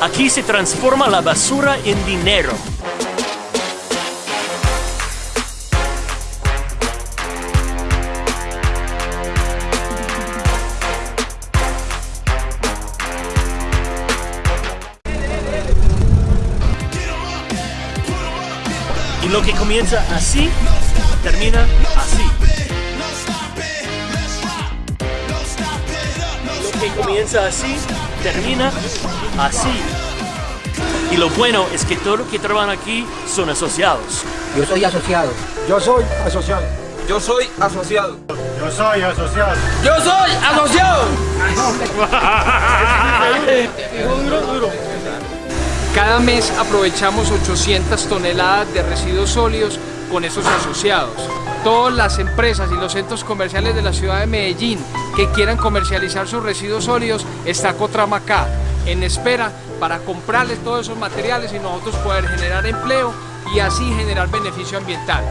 Aquí se transforma la basura en dinero. Y lo que comienza así, termina así. Que comienza así, termina así. Y lo bueno es que todos los que trabajan aquí son asociados. Yo soy asociado. Yo soy asociado. Yo soy asociado. Yo soy asociado. Yo soy asociado. Cada mes aprovechamos 800 toneladas de residuos sólidos con esos asociados. Todas las empresas y los centros comerciales de la ciudad de Medellín que quieran comercializar sus residuos sólidos, está Cotrama acá, en espera para comprarles todos esos materiales y nosotros poder generar empleo y así generar beneficio ambiental.